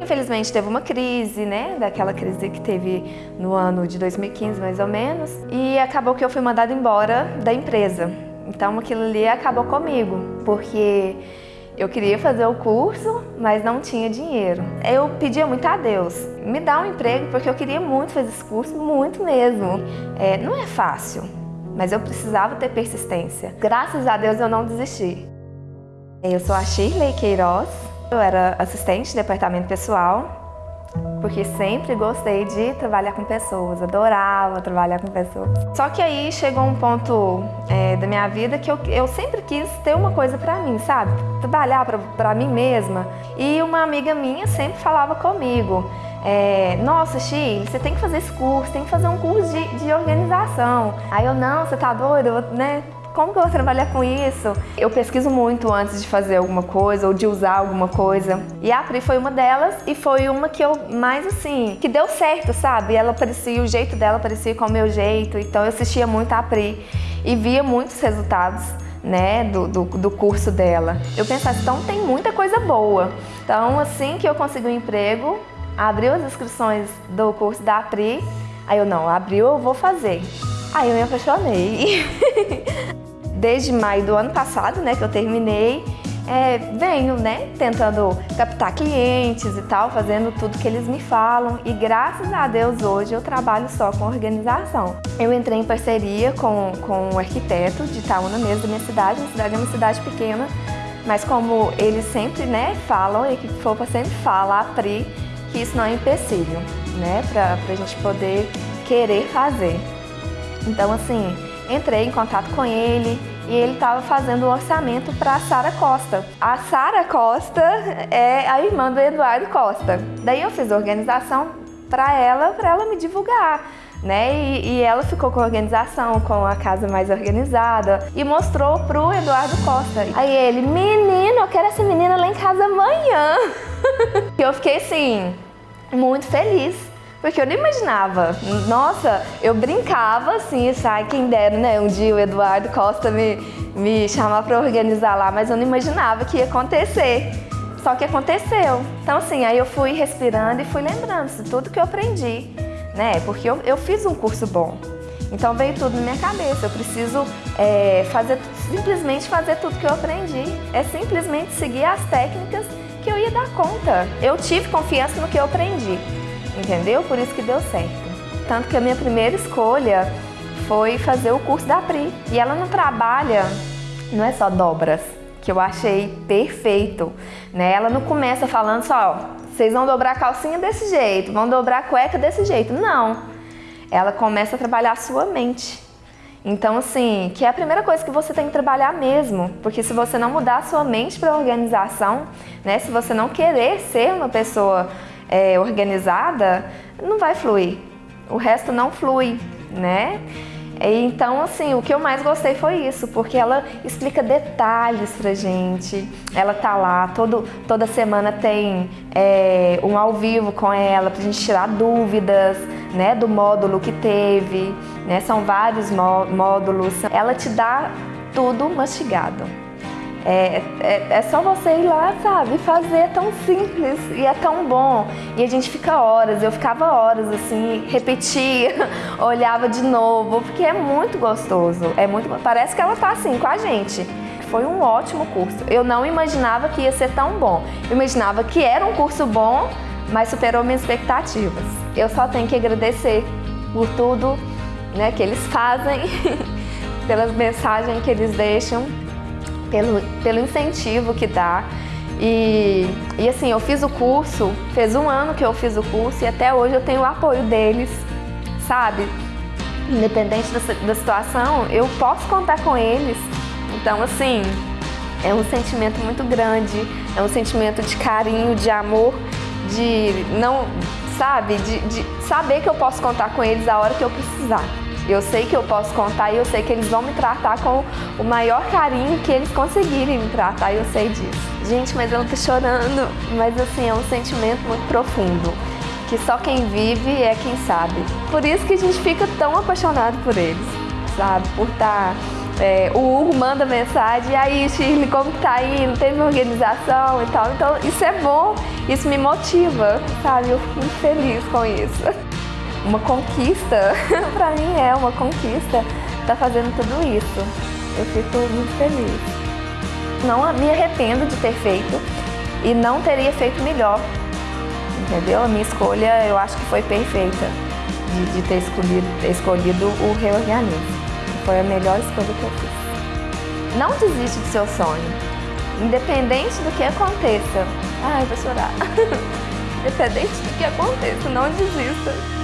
Infelizmente teve uma crise, né? Daquela crise que teve no ano de 2015, mais ou menos. E acabou que eu fui mandada embora da empresa. Então aquilo ali acabou comigo, porque eu queria fazer o curso, mas não tinha dinheiro. Eu pedia muito a Deus, me dá um emprego, porque eu queria muito fazer esse curso, muito mesmo. É, não é fácil, mas eu precisava ter persistência. Graças a Deus eu não desisti. Eu sou a Shirley Queiroz, eu era assistente de departamento pessoal, porque sempre gostei de trabalhar com pessoas, adorava trabalhar com pessoas. Só que aí chegou um ponto é, da minha vida que eu, eu sempre quis ter uma coisa pra mim, sabe? Trabalhar pra mim mesma. E uma amiga minha sempre falava comigo, é, nossa, Chi, você tem que fazer esse curso, tem que fazer um curso de, de organização. Aí eu, não, você tá doido, né? Como que eu vou trabalhar com isso? Eu pesquiso muito antes de fazer alguma coisa ou de usar alguma coisa. E a Pri foi uma delas e foi uma que eu mais assim, que deu certo, sabe? Ela parecia, o jeito dela parecia com o meu jeito, então eu assistia muito a Pri e via muitos resultados. Né, do, do, do curso dela. Eu pensava, então tem muita coisa boa. Então, assim que eu consegui um emprego, abriu as inscrições do curso da Pri, aí eu, não, abriu, eu vou fazer. Aí eu me apaixonei. desde maio do ano passado, né, que eu terminei, é, venho, né, tentando captar clientes e tal, fazendo tudo que eles me falam e graças a Deus hoje eu trabalho só com organização. Eu entrei em parceria com, com um arquiteto de Itaúna mesmo, da minha cidade, minha cidade é uma cidade pequena, mas como eles sempre, né, falam, e a equipe FOPA sempre fala, a Pri, que isso não é empecilho, né, pra, pra gente poder querer fazer. Então, assim, entrei em contato com ele, e ele estava fazendo o um orçamento para a Sara Costa. A Sara Costa é a irmã do Eduardo Costa. Daí eu fiz a organização para ela, para ela me divulgar. Né? E, e, ela ficou com a organização, com a casa mais organizada e mostrou pro Eduardo Costa. Aí ele, menino, eu quero essa menina lá em casa amanhã. e eu fiquei assim, muito feliz. Porque eu não imaginava. Nossa, eu brincava assim, sai quem dera, né? Um dia o Eduardo Costa me, me chamar para organizar lá, mas eu não imaginava que ia acontecer. Só que aconteceu. Então assim, aí eu fui respirando e fui lembrando de tudo que eu aprendi, né? Porque eu, eu fiz um curso bom. Então veio tudo na minha cabeça. Eu preciso é, fazer, simplesmente fazer tudo que eu aprendi. É simplesmente seguir as técnicas que eu ia dar conta. Eu tive confiança no que eu aprendi entendeu? Por isso que deu certo. Tanto que a minha primeira escolha foi fazer o curso da Pri. E ela não trabalha, não é só dobras, que eu achei perfeito. Né? Ela não começa falando só, vocês vão dobrar a calcinha desse jeito, vão dobrar a cueca desse jeito. Não. Ela começa a trabalhar a sua mente. Então, assim, que é a primeira coisa que você tem que trabalhar mesmo, porque se você não mudar a sua mente para a organização, né, se você não querer ser uma pessoa é, organizada, não vai fluir. O resto não flui, né? Então, assim, o que eu mais gostei foi isso, porque ela explica detalhes pra gente. Ela tá lá, todo, toda semana tem é, um ao vivo com ela pra gente tirar dúvidas, né, do módulo que teve, né? São vários módulos. Ela te dá tudo mastigado. É, é, é, só você ir lá, sabe, fazer, é tão simples e é tão bom. E a gente fica horas, eu ficava horas assim, repetia, olhava de novo, porque é muito gostoso. É muito, parece que ela tá assim com a gente. Foi um ótimo curso. Eu não imaginava que ia ser tão bom. Eu imaginava que era um curso bom, mas superou minhas expectativas. Eu só tenho que agradecer por tudo né, que eles fazem, pelas mensagens que eles deixam pelo, pelo incentivo que dá. E, e assim, eu fiz o curso, fez um ano que eu fiz o curso e até hoje eu tenho o apoio deles, sabe? Independente da, da situação, eu posso contar com eles. Então, assim, é um sentimento muito grande, é um sentimento de carinho, de amor, de não, sabe, de, de saber que eu posso contar com eles a hora que eu precisar. Eu sei que eu posso contar e eu sei que eles vão me tratar com o maior carinho que eles conseguirem me tratar, eu sei disso. Gente, mas eu tô chorando, mas assim, é um sentimento muito profundo, que só quem vive é quem sabe. Por isso que a gente fica tão apaixonado por eles, sabe? Por estar tá É, o Hugo manda mensagem, e aí Shirley, como tá aí? Não teve organização e tal. Então isso é bom, isso me motiva, sabe? Eu fico muito feliz com isso. Uma conquista, pra mim é uma conquista, tá fazendo tudo isso. Eu fico muito feliz. Não me arrependo de ter feito e não teria feito melhor, entendeu? A minha escolha eu acho que foi perfeita de, de ter escolhido, escolhido o reorganismo. Foi a melhor escolha que eu fiz. Não desiste do seu sonho, independente do que aconteça. Ai, vou chorar. independente do que aconteça, não desista.